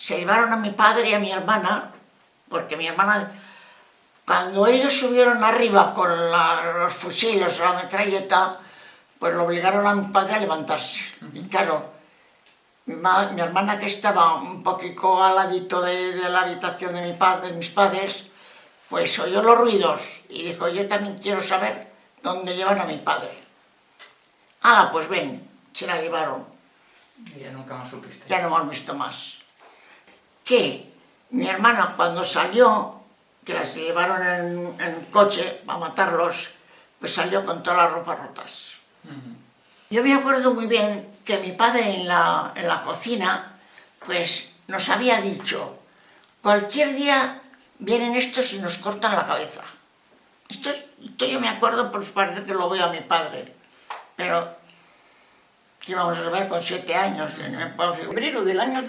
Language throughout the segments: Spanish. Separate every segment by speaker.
Speaker 1: se llevaron a mi padre y a mi hermana, porque mi hermana, cuando ellos subieron arriba con los fusiles o la metralleta, pues lo obligaron a mi padre a levantarse. Y claro, mi, hermana que estaba un poquito al ladito de, la habitación de, mi de mis padres, pues oyó los ruidos y dijo, yo también quiero saber dónde llevan a mi padre. Ah, pues ven, se la llevaron.
Speaker 2: Y ya nunca más supiste.
Speaker 1: Ya no hemos visto más. Que mi hermana cuando salió, que las llevaron en, en coche a matarlos, pues salió con todas las ropas rotas. Yo me acuerdo muy bien que mi padre en la, en la cocina, pues nos había dicho, cualquier día vienen estos y nos cortan la cabeza. Esto, esto yo me acuerdo, pues parece que lo veo a mi padre, pero que íbamos a saber con siete años. En
Speaker 3: febrero del año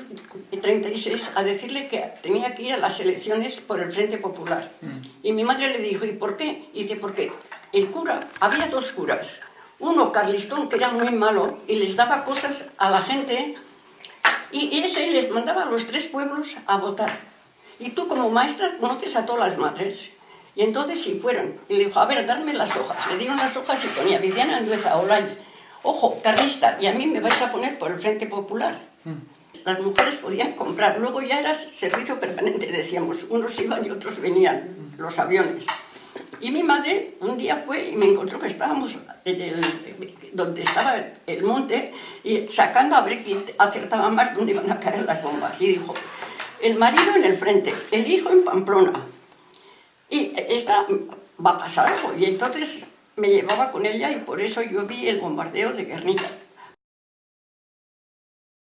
Speaker 3: 36 a decirle que tenía que ir a las elecciones por el Frente Popular. Mm. Y mi madre le dijo, ¿y por qué? Y dice, porque el cura, había dos curas. Uno, Carlistón, que era muy malo y les daba cosas a la gente y ese les mandaba a los tres pueblos a votar. Y tú como maestra conoces a todas las madres. Y entonces si fueron, y le dijo, a ver, darme las hojas. Le dieron las hojas y ponía Viviana Andueza, Olay, ojo, carlista, y a mí me vais a poner por el Frente Popular. Las mujeres podían comprar, luego ya era servicio permanente, decíamos, unos iban y otros venían, los aviones. Y mi madre un día fue y me encontró que estábamos donde estaba el monte y sacando a ver quién acertaba más dónde iban a caer las bombas. Y dijo, el marido en el frente, el hijo en Pamplona. Y esta va a pasar algo. Y entonces me llevaba con ella y por eso yo vi el bombardeo de Guernica.